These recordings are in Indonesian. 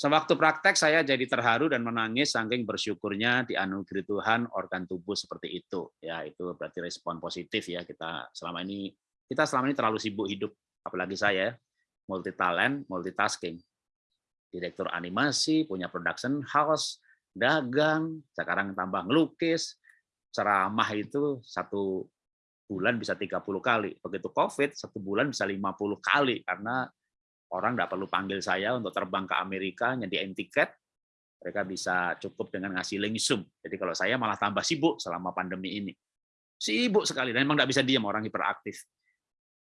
Sewaktu praktek saya jadi terharu dan menangis saking bersyukurnya dianugerahi Tuhan organ tubuh seperti itu. Ya, itu berarti respon positif ya kita selama ini kita selama ini terlalu sibuk hidup, apalagi saya multi talent, multitasking. Direktur animasi, punya production house, dagang, sekarang tambah ngelukis, ceramah itu satu bulan bisa 30 kali. Begitu COVID, satu bulan bisa 50 kali karena Orang nggak perlu panggil saya untuk terbang ke Amerika, nyediain tiket, mereka bisa cukup dengan ngasih link Zoom. Jadi kalau saya malah tambah sibuk selama pandemi ini. Sibuk sekali, dan memang nggak bisa diam, orang hiperaktif.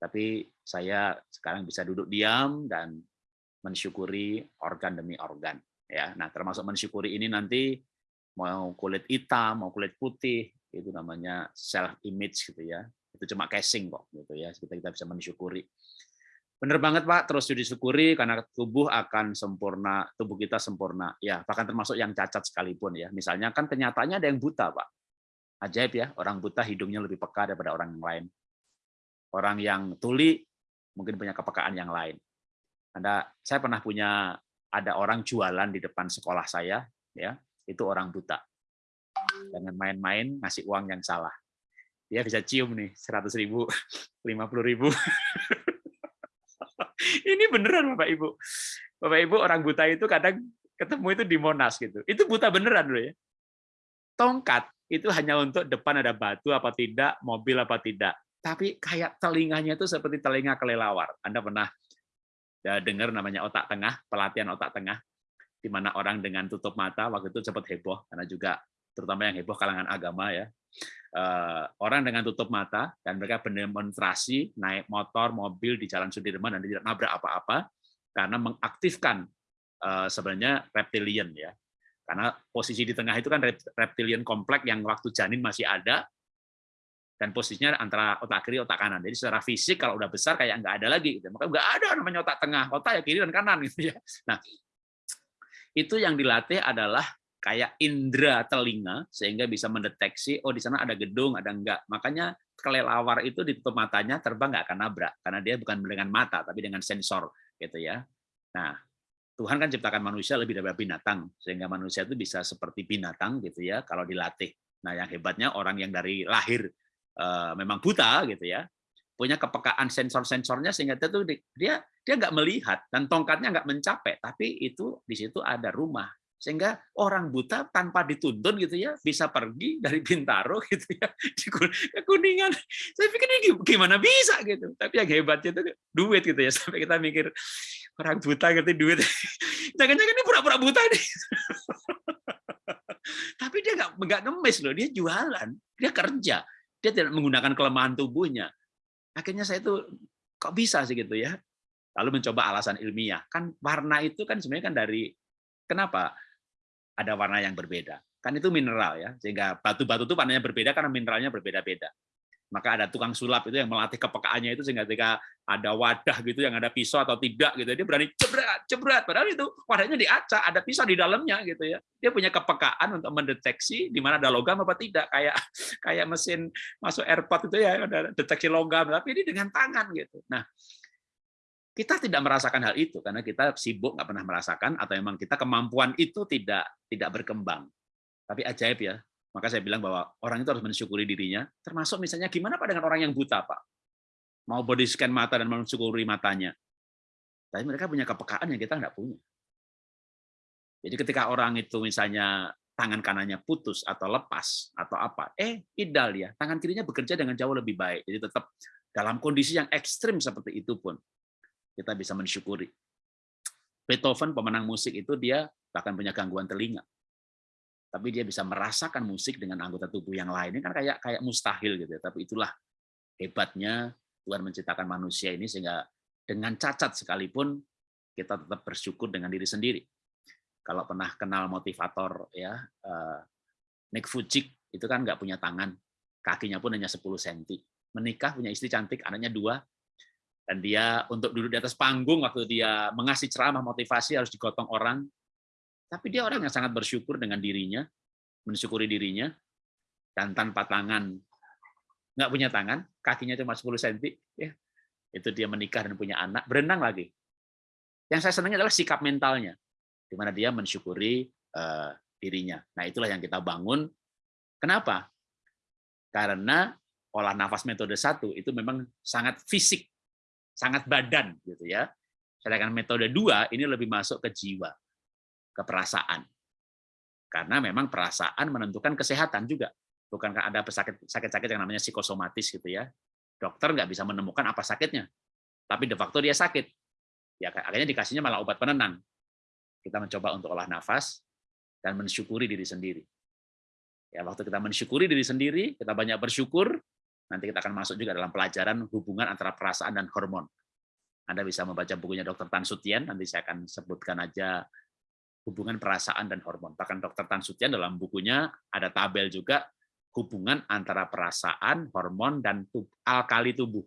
Tapi saya sekarang bisa duduk diam dan mensyukuri organ demi organ. Ya, nah termasuk mensyukuri ini nanti mau kulit hitam, mau kulit putih, itu namanya self image gitu ya. Itu cuma casing kok gitu ya. Kita kita bisa mensyukuri. Benar banget Pak, terus disyukuri karena tubuh akan sempurna, tubuh kita sempurna. Ya, bahkan termasuk yang cacat sekalipun ya. Misalnya kan kenyataannya ada yang buta Pak. Ajaib ya, orang buta hidungnya lebih peka daripada orang yang lain. Orang yang tuli mungkin punya kepekaan yang lain. Ada saya pernah punya ada orang jualan di depan sekolah saya ya, itu orang buta. Dengan main-main ngasih uang yang salah. Dia bisa cium nih, 100 ribu, 50 ribu. Ini beneran Bapak Ibu. Bapak Ibu orang buta itu kadang ketemu itu di Monas gitu. Itu buta beneran loh ya. Tongkat itu hanya untuk depan ada batu apa tidak, mobil apa tidak. Tapi kayak telinganya itu seperti telinga kelelawar. Anda pernah ya, dengar namanya otak tengah, pelatihan otak tengah, di mana orang dengan tutup mata waktu itu cepat heboh karena juga terutama yang heboh kalangan agama ya orang dengan tutup mata dan mereka berdemonstrasi naik motor, mobil di Jalan Sudirman dan tidak nabrak apa-apa karena mengaktifkan uh, sebenarnya reptilian ya. Karena posisi di tengah itu kan reptilian kompleks yang waktu janin masih ada dan posisinya antara otak kiri otak kanan. Jadi secara fisik kalau udah besar kayak nggak ada lagi gitu. Maka nggak ada namanya otak tengah, otak ya kiri dan kanan gitu ya. Nah, itu yang dilatih adalah kayak indera telinga sehingga bisa mendeteksi oh di sana ada gedung ada enggak. Makanya kelelawar itu ditutup matanya terbang nggak akan nabrak karena dia bukan dengan mata tapi dengan sensor gitu ya. Nah Tuhan kan ciptakan manusia lebih dari binatang sehingga manusia itu bisa seperti binatang gitu ya kalau dilatih. Nah yang hebatnya orang yang dari lahir uh, memang buta gitu ya punya kepekaan sensor-sensornya sehingga dia tuh dia dia nggak melihat dan tongkatnya nggak mencapai tapi itu di situ ada rumah sehingga orang buta tanpa dituntun gitu ya bisa pergi dari Bintaro gitu ya di Kuningan. Saya pikir ini gimana bisa gitu. Tapi yang hebatnya itu duit gitu ya sampai kita mikir orang buta gitu duit. Jangan-jangan ini pura-pura buta nih. Tapi dia nggak nggak ngemis loh, dia jualan, dia kerja, dia tidak menggunakan kelemahan tubuhnya. Akhirnya saya itu kok bisa sih gitu ya. Lalu mencoba alasan ilmiah. Kan warna itu kan sebenarnya kan dari kenapa? Ada warna yang berbeda. Kan itu mineral ya, sehingga batu-batu itu warnanya berbeda karena mineralnya berbeda-beda. Maka ada tukang sulap itu yang melatih kepekaannya itu sehingga ketika ada wadah gitu yang ada pisau atau tidak gitu dia berani cebrat cebrat padahal itu wadahnya diacak ada pisau di dalamnya gitu ya dia punya kepekaan untuk mendeteksi di mana ada logam apa tidak kayak kayak mesin masuk airport itu ya ada deteksi logam tapi ini dengan tangan gitu nah kita tidak merasakan hal itu karena kita sibuk nggak pernah merasakan atau memang kita kemampuan itu tidak tidak berkembang. Tapi ajaib ya. Maka saya bilang bahwa orang itu harus mensyukuri dirinya, termasuk misalnya gimana Pak dengan orang yang buta, Pak? Mau body scan mata dan mensyukuri matanya. Tapi mereka punya kepekaan yang kita nggak punya. Jadi ketika orang itu misalnya tangan kanannya putus atau lepas atau apa, eh idal ya, tangan kirinya bekerja dengan jauh lebih baik. Jadi tetap dalam kondisi yang ekstrim seperti itu pun kita bisa mensyukuri. Beethoven pemenang musik itu dia bahkan punya gangguan telinga. Tapi dia bisa merasakan musik dengan anggota tubuh yang lain. Ini kan kayak kayak mustahil gitu ya. Tapi itulah hebatnya Tuhan menciptakan manusia ini sehingga dengan cacat sekalipun kita tetap bersyukur dengan diri sendiri. Kalau pernah kenal motivator ya eh, Nick Vujicic itu kan nggak punya tangan, kakinya pun hanya 10 cm. Menikah punya istri cantik, anaknya dua, dan dia untuk duduk di atas panggung waktu dia mengasih ceramah motivasi harus digotong orang tapi dia orang yang sangat bersyukur dengan dirinya mensyukuri dirinya dan tanpa tangan nggak punya tangan kakinya cuma 10 cm ya itu dia menikah dan punya anak berenang lagi yang saya senangnya adalah sikap mentalnya di mana dia mensyukuri uh, dirinya. Nah, itulah yang kita bangun. Kenapa? Karena olah nafas metode satu itu memang sangat fisik, sangat badan gitu ya. Sedangkan metode dua ini lebih masuk ke jiwa, ke perasaan. Karena memang perasaan menentukan kesehatan juga. Bukankah ada sakit-sakit yang namanya psikosomatis gitu ya. Dokter nggak bisa menemukan apa sakitnya. Tapi de facto dia sakit. Ya akhirnya dikasihnya malah obat penenang. Kita mencoba untuk olah nafas dan mensyukuri diri sendiri. Ya, waktu kita mensyukuri diri sendiri, kita banyak bersyukur, nanti kita akan masuk juga dalam pelajaran hubungan antara perasaan dan hormon. Anda bisa membaca bukunya Dr. Tan Sutien, nanti saya akan sebutkan aja hubungan perasaan dan hormon. Bahkan Dr. Tan Sutien dalam bukunya ada tabel juga hubungan antara perasaan, hormon, dan tubuh, alkali tubuh.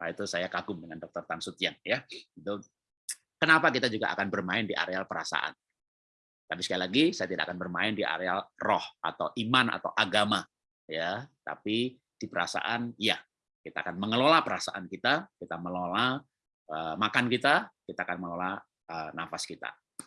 Nah, itu saya kagum dengan Dr. Tan Sutien. Ya. Kenapa kita juga akan bermain di areal perasaan. Tapi sekali lagi, saya tidak akan bermain di areal roh atau iman atau agama. ya. Tapi di perasaan, ya, kita akan mengelola perasaan kita, kita mengelola uh, makan kita, kita akan mengelola uh, nafas kita.